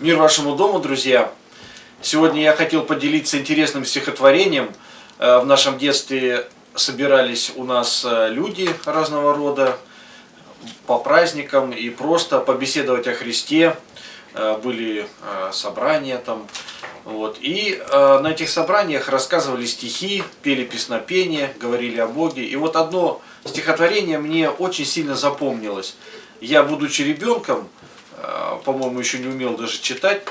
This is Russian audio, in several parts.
Мир вашему дому, друзья! Сегодня я хотел поделиться интересным стихотворением. Э, в нашем детстве собирались у нас э, люди разного рода по праздникам и просто побеседовать о Христе. Э, были собрания там. Вот. И на этих собраниях рассказывали стихи, пели песнопения, говорили о Боге. И вот одно стихотворение мне очень сильно запомнилось. Я, будучи ребенком, по-моему, еще не умел даже читать,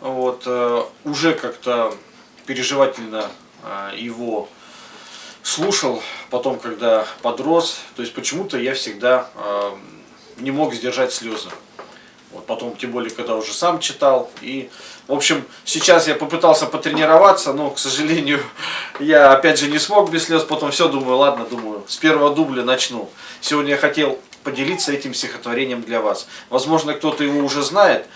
вот, э, уже как-то переживательно э, его слушал, потом, когда подрос, то есть почему-то я всегда э, не мог сдержать слезы. Вот потом, тем более, когда уже сам читал. И, в общем, сейчас я попытался потренироваться, но, к сожалению, я опять же не смог без слез. Потом все думаю, ладно, думаю, с первого дубля начну. Сегодня я хотел поделиться этим стихотворением для вас. Возможно, кто-то его уже знает.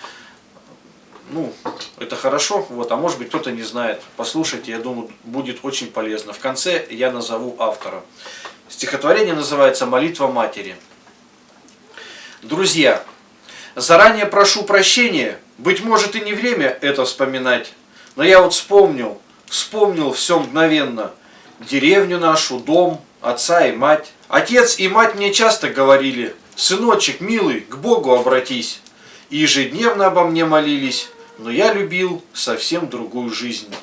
Ну, это хорошо, вот, а может быть кто-то не знает. Послушайте, я думаю, будет очень полезно. В конце я назову автора. Стихотворение называется «Молитва матери». Друзья, заранее прошу прощения, быть может и не время это вспоминать, но я вот вспомнил, вспомнил все мгновенно. Деревню нашу, дом, отца и мать. Отец и мать мне часто говорили, «Сыночек, милый, к Богу обратись». И ежедневно обо мне молились, но я любил совсем другую жизнь.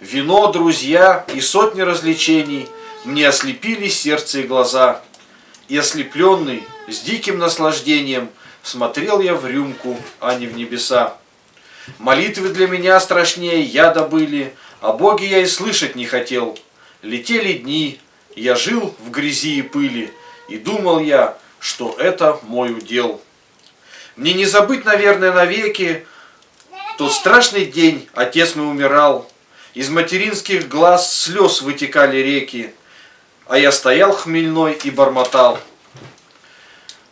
Вино, друзья и сотни развлечений мне ослепили сердце и глаза. И ослепленный, с диким наслаждением, смотрел я в рюмку, а не в небеса. Молитвы для меня страшнее яда были, о Боге я и слышать не хотел. Летели дни, я жил в грязи и пыли, и думал я, что это мой удел. Мне не забыть, наверное, навеки, тот страшный день отец мой умирал, из материнских глаз слез вытекали реки, а я стоял хмельной и бормотал.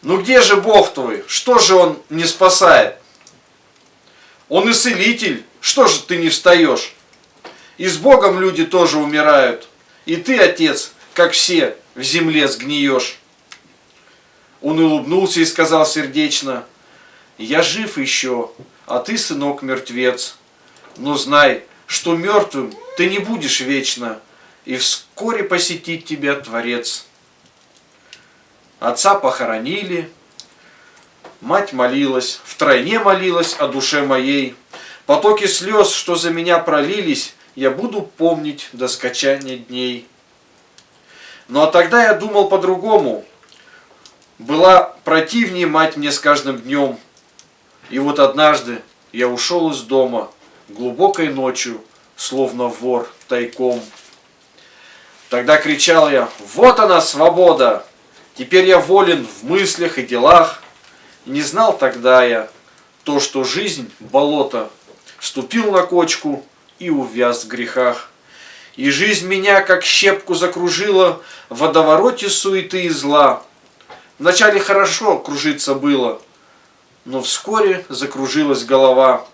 Ну где же Бог твой? Что же Он не спасает? Он и целитель, что же ты не встаешь? И с Богом люди тоже умирают, и ты, отец, как все, в земле сгниешь. Он улыбнулся и сказал сердечно, «Я жив еще, а ты, сынок, мертвец. Но знай, что мертвым ты не будешь вечно, и вскоре посетит тебя Творец». Отца похоронили, мать молилась, втройне молилась о душе моей. Потоки слез, что за меня пролились, я буду помнить до скачания дней. Ну а тогда я думал по-другому. Была противнее мать мне с каждым днем. И вот однажды я ушел из дома глубокой ночью, словно вор тайком. Тогда кричал я, вот она свобода, теперь я волен в мыслях и делах. Не знал тогда я то, что жизнь – болото, ступил на кочку и увяз в грехах. И жизнь меня, как щепку, закружила в водовороте суеты и зла. Вначале хорошо кружиться было, но вскоре закружилась голова.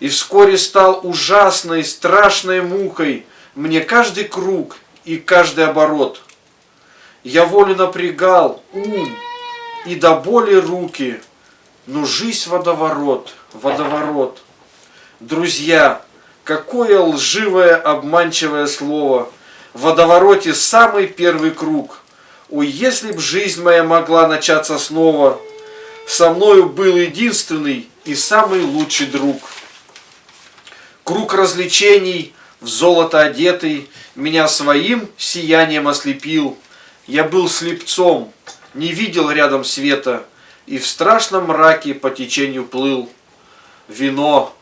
И вскоре стал ужасной, страшной мукой мне каждый круг и каждый оборот. Я волю напрягал ум и до боли руки, но жизнь водоворот, водоворот. Друзья, Какое лживое, обманчивое слово. В водовороте самый первый круг. Ой, если б жизнь моя могла начаться снова, со мною был единственный и самый лучший друг. Круг развлечений, в золото одетый, меня своим сиянием ослепил. Я был слепцом, не видел рядом света, и в страшном мраке по течению плыл. Вино,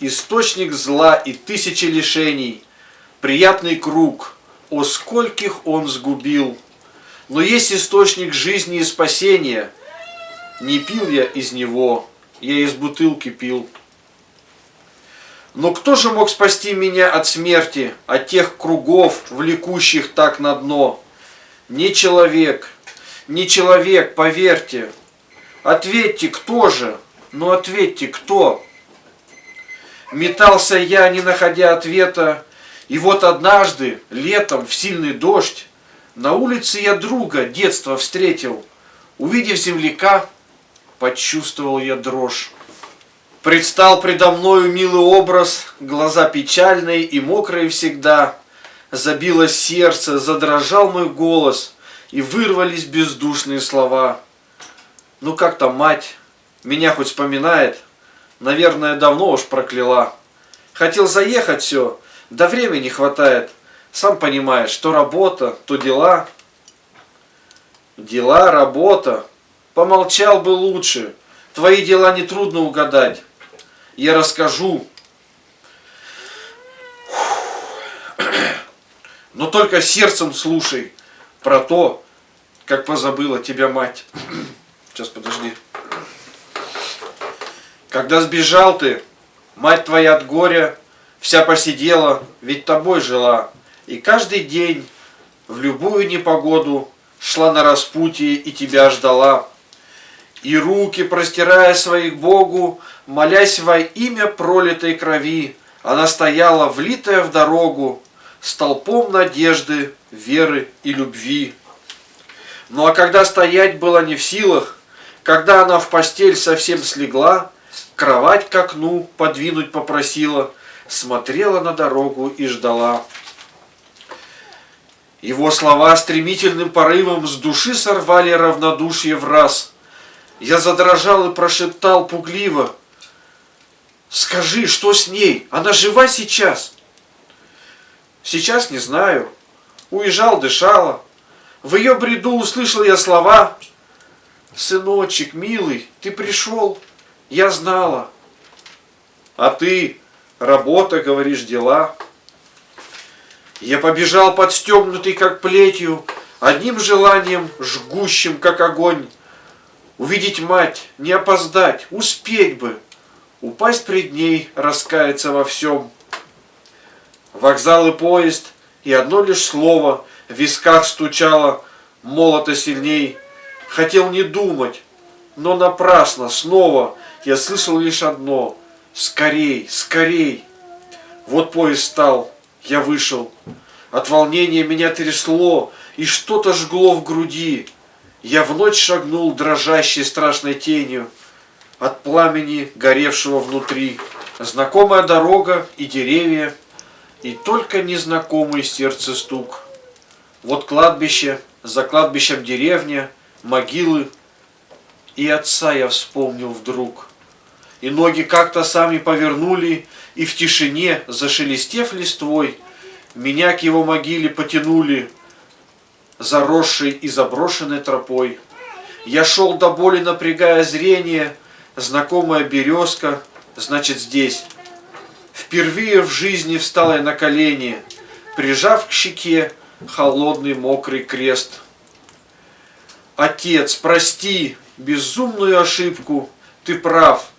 источник зла и тысячи лишений, приятный круг, о скольких он сгубил. Но есть источник жизни и спасения, не пил я из него, я из бутылки пил. Но кто же мог спасти меня от смерти, от тех кругов, влекущих так на дно? Не человек, не человек, поверьте. Ответьте, кто же? Ну ответьте, кто? Метался я, не находя ответа, и вот однажды, летом, в сильный дождь, на улице я друга детства встретил. Увидев земляка, почувствовал я дрожь. Предстал предо мною милый образ, глаза печальные и мокрые всегда. Забилось сердце, задрожал мой голос, и вырвались бездушные слова. Ну как там мать? Меня хоть вспоминает? Наверное, давно уж прокляла. Хотел заехать все, да времени хватает. Сам понимаешь, то работа, то дела. Дела, работа. Помолчал бы лучше. Твои дела нетрудно угадать. Я расскажу. Но только сердцем слушай про то, как позабыла тебя мать. Сейчас, подожди. Когда сбежал ты, мать твоя от горя вся посидела, ведь тобой жила. И каждый день в любую непогоду шла на распутье и тебя ждала. И руки, простирая свои к Богу, молясь во имя пролитой крови, она стояла, влитая в дорогу, столпом надежды, веры и любви. Ну а когда стоять было не в силах, когда она в постель совсем слегла, кровать к окну подвинуть попросила, смотрела на дорогу и ждала. Его слова стремительным порывом с души сорвали равнодушие в раз. Я задрожал и прошептал пугливо. «Скажи, что с ней? Она жива сейчас?» «Сейчас не знаю. Уезжал, дышала. В ее бреду услышал я слова. «Сыночек, милый, ты пришел, я знала». «А ты, работа, говоришь, дела». Я побежал подстегнутый, как плетью, одним желанием, жгущим, как огонь. Увидеть мать, не опоздать, успеть бы, упасть пред ней, раскаяться во всем. Вокзал и поезд, и одно лишь слово в висках стучало, молото сильней. Хотел не думать, но напрасно, снова я слышал лишь одно — скорей, скорей. Вот поезд стал, я вышел. От волнения меня трясло, и что-то жгло в груди. Я в ночь шагнул дрожащей страшной тенью от пламени, горевшего внутри. Знакомая дорога и деревья, и только незнакомый сердце стук. Вот кладбище, за кладбищем деревня, могилы, и отца я вспомнил вдруг. И ноги как-то сами повернули, и в тишине, зашелестев листвой, меня к его могиле потянули, заросшей и заброшенной тропой. Я шел до боли, напрягая зрение, знакомая березка, значит здесь. Впервые в жизни встал я на колени, прижав к щеке холодный мокрый крест. Отец, прости безумную ошибку, ты прав,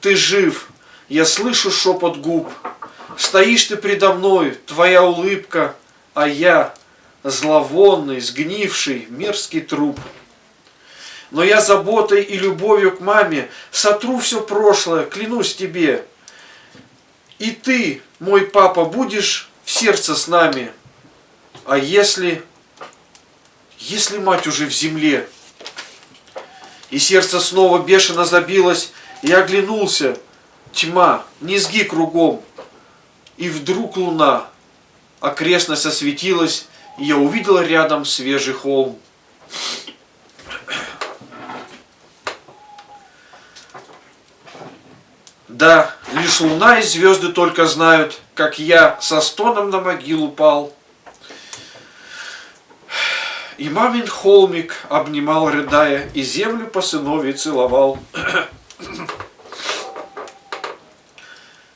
ты жив, я слышу шепот губ. Стоишь ты предо мной, твоя улыбка, а я зловонный, сгнивший, мерзкий труп. Но я заботой и любовью к маме сотру все прошлое, клянусь тебе. И ты, мой папа, будешь в сердце с нами. А если... Если мать уже в земле? И сердце снова бешено забилось, и оглянулся. Тьма, низги кругом. И вдруг луна. Окрестность осветилась, и я увидел рядом свежий холм. Да, лишь луна и звезды только знают, как я со стоном на могилу пал. И мамин холмик обнимал, рыдая, и землю по сынове целовал.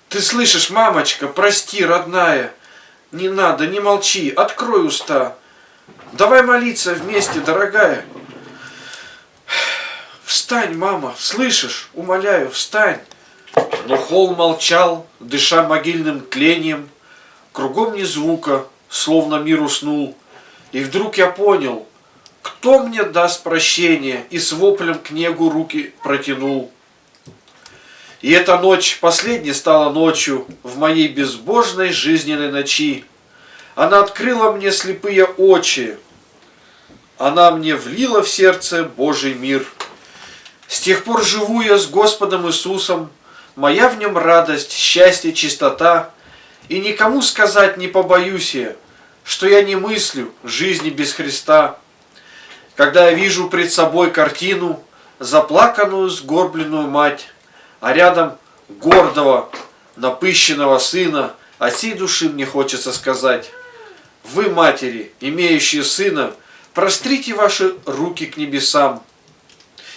Ты слышишь, мамочка, прости, родная, не надо, не молчи, открой уста. Давай молиться вместе, дорогая. Встань, мама, слышишь? Умоляю, встань. Но холм молчал, дыша могильным тлением. Кругом ни звука, словно мир уснул. И вдруг я понял, кто мне даст прощение, и с воплем к небу руки протянул. И эта ночь последней стала ночью в моей безбожной жизненной ночи. Она открыла мне слепые очи. Она мне влила в сердце Божий мир. С тех пор живу я с Господом Иисусом, моя в нем радость, счастье, чистота, и никому сказать не побоюсь я, что я не мыслю жизни без Христа. Когда я вижу пред собой картину, заплаканную, сгорбленную мать, а рядом гордого, напыщенного сына, от всей души мне хочется сказать, вы, матери, имеющие сына, прострите ваши руки к небесам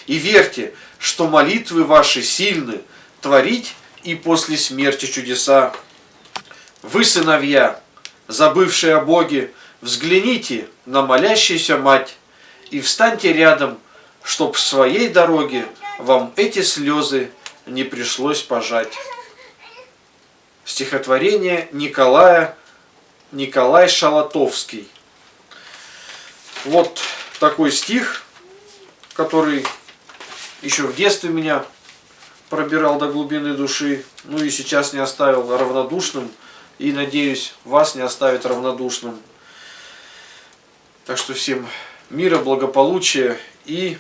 и верьте, что молитвы ваши сильны, творить и после смерти чудеса. Вы, сыновья, забывшие о Боге, взгляните на молящуюся мать и встаньте рядом, чтоб в своей дороге вам эти слезы не пришлось пожать. Стихотворение Николая Николай Шалатовский. Вот такой стих, который еще в детстве меня пробирал до глубины души, ну и сейчас не оставил равнодушным, и, надеюсь, вас не оставит равнодушным. Так что всем мира, благополучия и,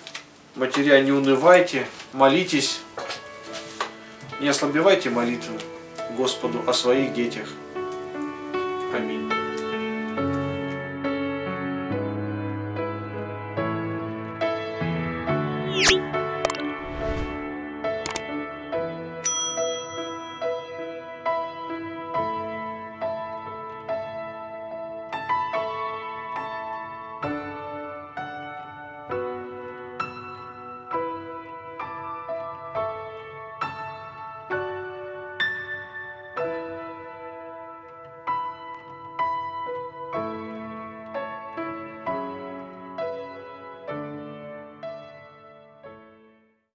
матеря, не унывайте, молитесь, не ослабевайте молитвы Господу о своих детях. Аминь.